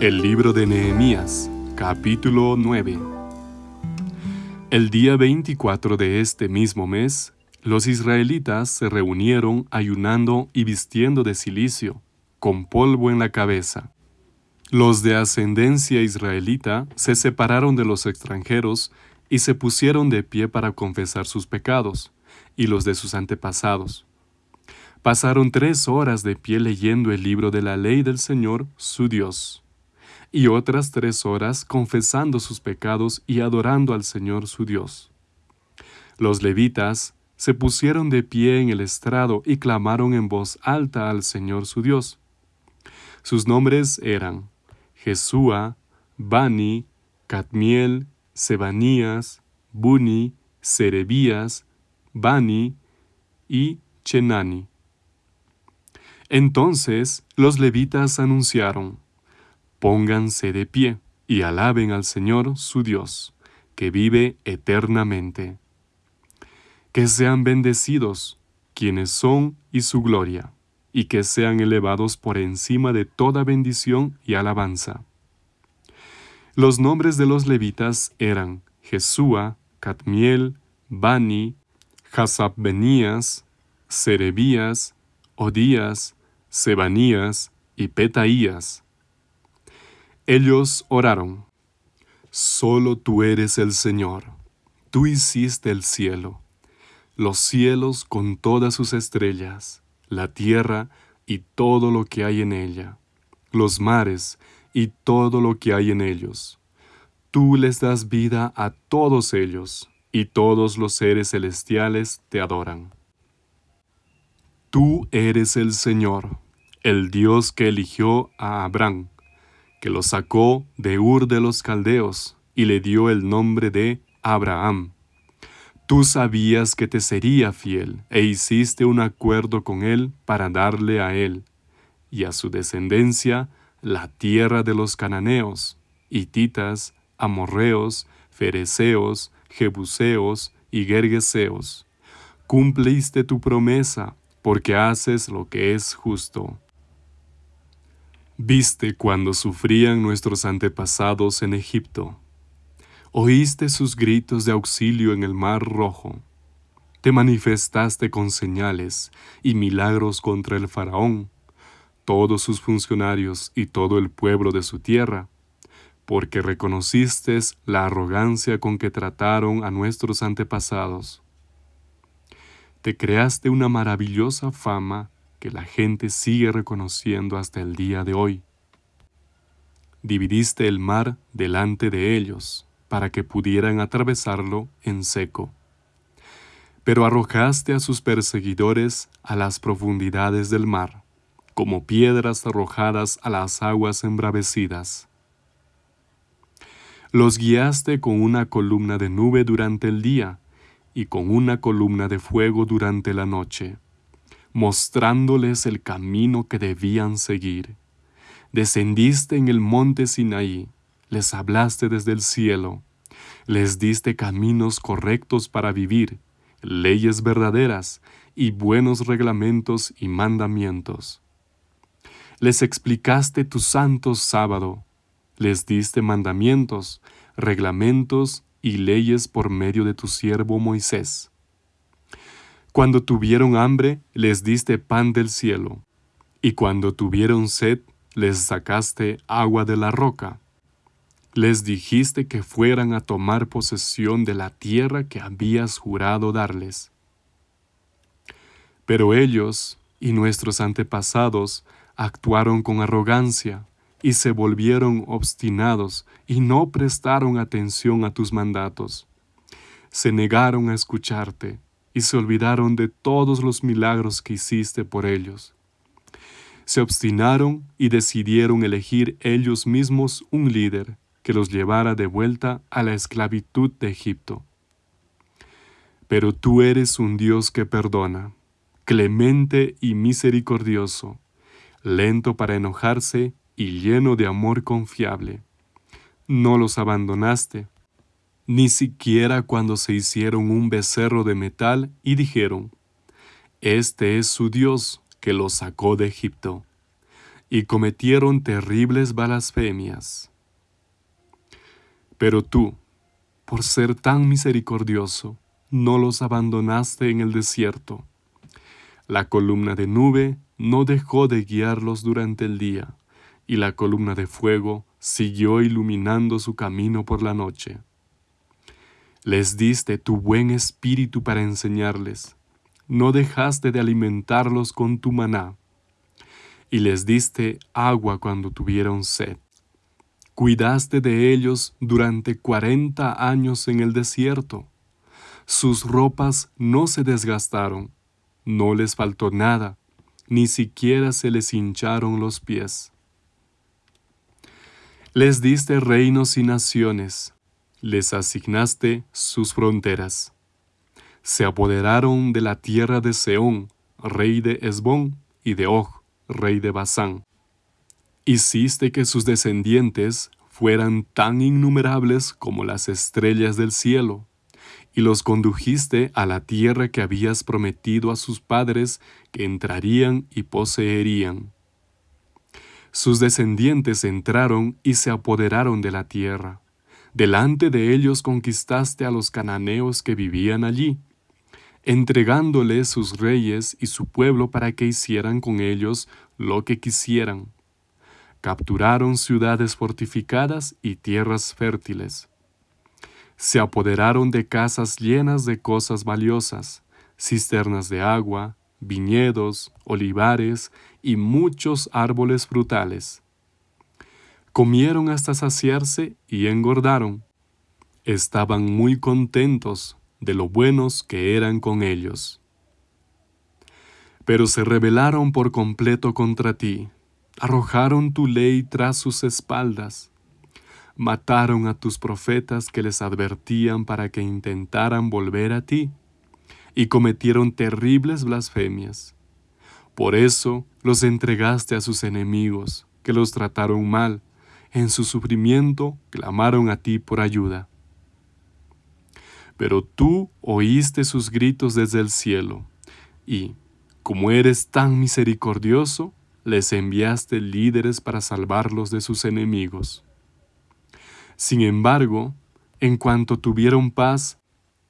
El libro de Nehemías, capítulo 9. El día 24 de este mismo mes, los israelitas se reunieron ayunando y vistiendo de silicio, con polvo en la cabeza. Los de ascendencia israelita se separaron de los extranjeros y se pusieron de pie para confesar sus pecados y los de sus antepasados. Pasaron tres horas de pie leyendo el libro de la ley del Señor, su Dios y otras tres horas confesando sus pecados y adorando al Señor su Dios. Los levitas se pusieron de pie en el estrado y clamaron en voz alta al Señor su Dios. Sus nombres eran Jesúa, Bani, Cadmiel, Sebanías, Buni, Serebías, Bani y Chenani. Entonces los levitas anunciaron, Pónganse de pie y alaben al Señor su Dios, que vive eternamente. Que sean bendecidos quienes son y su gloria, y que sean elevados por encima de toda bendición y alabanza. Los nombres de los levitas eran Jesúa, Catmiel, Bani, Hasabbenías, Serebías, Odías, Sebanías y Petaías, ellos oraron, Solo tú eres el Señor, tú hiciste el cielo, los cielos con todas sus estrellas, la tierra y todo lo que hay en ella, los mares y todo lo que hay en ellos. Tú les das vida a todos ellos, y todos los seres celestiales te adoran. Tú eres el Señor, el Dios que eligió a Abraham que lo sacó de Ur de los Caldeos y le dio el nombre de Abraham. Tú sabías que te sería fiel e hiciste un acuerdo con él para darle a él y a su descendencia la tierra de los cananeos, hititas, amorreos, fereceos, jebuseos y gergeseos. Cumpliste tu promesa porque haces lo que es justo. Viste cuando sufrían nuestros antepasados en Egipto. Oíste sus gritos de auxilio en el mar rojo. Te manifestaste con señales y milagros contra el faraón, todos sus funcionarios y todo el pueblo de su tierra, porque reconociste la arrogancia con que trataron a nuestros antepasados. Te creaste una maravillosa fama que la gente sigue reconociendo hasta el día de hoy. Dividiste el mar delante de ellos, para que pudieran atravesarlo en seco. Pero arrojaste a sus perseguidores a las profundidades del mar, como piedras arrojadas a las aguas embravecidas. Los guiaste con una columna de nube durante el día y con una columna de fuego durante la noche mostrándoles el camino que debían seguir. Descendiste en el monte Sinaí, les hablaste desde el cielo, les diste caminos correctos para vivir, leyes verdaderas y buenos reglamentos y mandamientos. Les explicaste tu santo sábado, les diste mandamientos, reglamentos y leyes por medio de tu siervo Moisés cuando tuvieron hambre, les diste pan del cielo, y cuando tuvieron sed, les sacaste agua de la roca. Les dijiste que fueran a tomar posesión de la tierra que habías jurado darles. Pero ellos y nuestros antepasados actuaron con arrogancia y se volvieron obstinados y no prestaron atención a tus mandatos. Se negaron a escucharte y se olvidaron de todos los milagros que hiciste por ellos. Se obstinaron y decidieron elegir ellos mismos un líder que los llevara de vuelta a la esclavitud de Egipto. Pero tú eres un Dios que perdona, clemente y misericordioso, lento para enojarse y lleno de amor confiable. No los abandonaste, ni siquiera cuando se hicieron un becerro de metal y dijeron, Este es su Dios que los sacó de Egipto. y cometieron terribles blasfemias. Pero tú, por ser tan misericordioso, no los abandonaste en el desierto. La columna de nube no dejó de guiarlos durante el día, y la columna de fuego siguió iluminando su camino por la noche. Les diste tu buen espíritu para enseñarles, no dejaste de alimentarlos con tu maná, y les diste agua cuando tuvieron sed. Cuidaste de ellos durante cuarenta años en el desierto. Sus ropas no se desgastaron, no les faltó nada, ni siquiera se les hincharon los pies. Les diste reinos y naciones, les asignaste sus fronteras. Se apoderaron de la tierra de Seón, rey de Esbón, y de Og, rey de Basán. Hiciste que sus descendientes fueran tan innumerables como las estrellas del cielo, y los condujiste a la tierra que habías prometido a sus padres que entrarían y poseerían. Sus descendientes entraron y se apoderaron de la tierra. Delante de ellos conquistaste a los cananeos que vivían allí, entregándoles sus reyes y su pueblo para que hicieran con ellos lo que quisieran. Capturaron ciudades fortificadas y tierras fértiles. Se apoderaron de casas llenas de cosas valiosas, cisternas de agua, viñedos, olivares y muchos árboles frutales. Comieron hasta saciarse y engordaron. Estaban muy contentos de lo buenos que eran con ellos. Pero se rebelaron por completo contra ti, arrojaron tu ley tras sus espaldas, mataron a tus profetas que les advertían para que intentaran volver a ti, y cometieron terribles blasfemias. Por eso los entregaste a sus enemigos, que los trataron mal, en su sufrimiento clamaron a ti por ayuda. Pero tú oíste sus gritos desde el cielo, y, como eres tan misericordioso, les enviaste líderes para salvarlos de sus enemigos. Sin embargo, en cuanto tuvieron paz,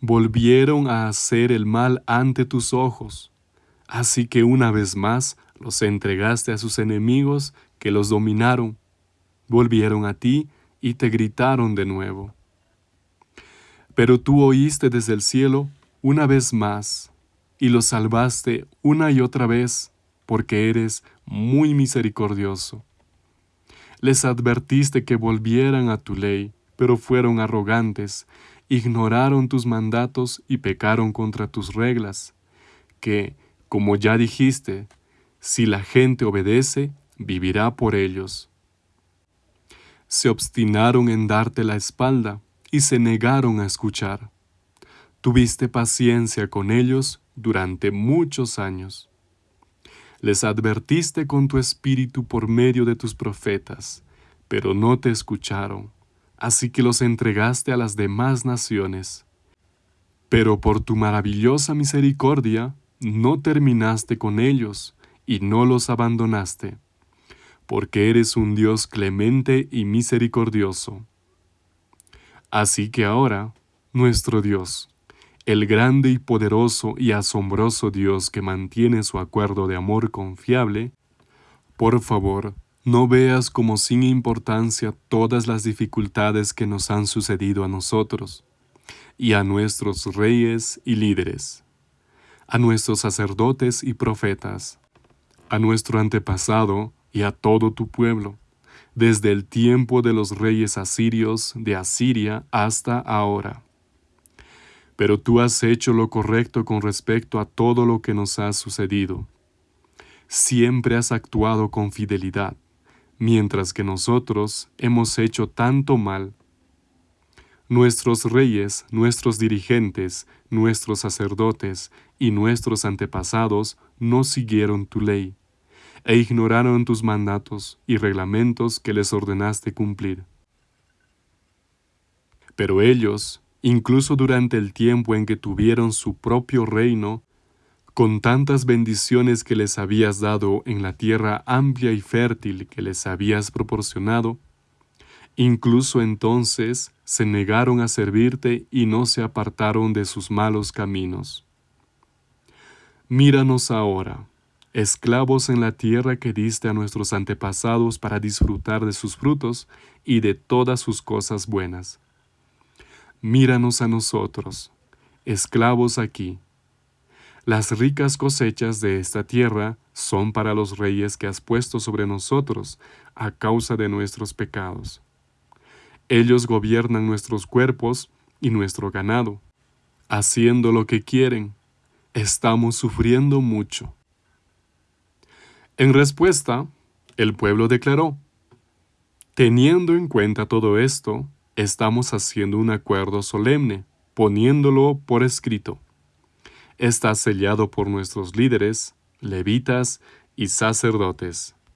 volvieron a hacer el mal ante tus ojos. Así que una vez más los entregaste a sus enemigos que los dominaron. Volvieron a ti y te gritaron de nuevo. Pero tú oíste desde el cielo una vez más, y los salvaste una y otra vez, porque eres muy misericordioso. Les advertiste que volvieran a tu ley, pero fueron arrogantes, ignoraron tus mandatos y pecaron contra tus reglas, que, como ya dijiste, si la gente obedece, vivirá por ellos. Se obstinaron en darte la espalda, y se negaron a escuchar. Tuviste paciencia con ellos durante muchos años. Les advertiste con tu espíritu por medio de tus profetas, pero no te escucharon, así que los entregaste a las demás naciones. Pero por tu maravillosa misericordia, no terminaste con ellos y no los abandonaste, porque eres un Dios clemente y misericordioso. Así que ahora, nuestro Dios, el grande y poderoso y asombroso Dios que mantiene su acuerdo de amor confiable, por favor, no veas como sin importancia todas las dificultades que nos han sucedido a nosotros, y a nuestros reyes y líderes, a nuestros sacerdotes y profetas, a nuestro antepasado y a todo tu pueblo desde el tiempo de los reyes asirios de Asiria hasta ahora. Pero tú has hecho lo correcto con respecto a todo lo que nos ha sucedido. Siempre has actuado con fidelidad, mientras que nosotros hemos hecho tanto mal. Nuestros reyes, nuestros dirigentes, nuestros sacerdotes y nuestros antepasados no siguieron tu ley e ignoraron tus mandatos y reglamentos que les ordenaste cumplir. Pero ellos, incluso durante el tiempo en que tuvieron su propio reino, con tantas bendiciones que les habías dado en la tierra amplia y fértil que les habías proporcionado, incluso entonces se negaron a servirte y no se apartaron de sus malos caminos. Míranos ahora, esclavos en la tierra que diste a nuestros antepasados para disfrutar de sus frutos y de todas sus cosas buenas. Míranos a nosotros, esclavos aquí. Las ricas cosechas de esta tierra son para los reyes que has puesto sobre nosotros a causa de nuestros pecados. Ellos gobiernan nuestros cuerpos y nuestro ganado, haciendo lo que quieren. Estamos sufriendo mucho. En respuesta, el pueblo declaró, Teniendo en cuenta todo esto, estamos haciendo un acuerdo solemne, poniéndolo por escrito. Está sellado por nuestros líderes, levitas y sacerdotes.